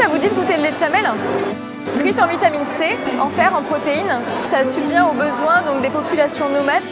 ça vous dit de goûter le lait de chamel Riche en vitamine C, en fer, en protéines, ça subvient aux besoins donc, des populations nomades.